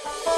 Bye.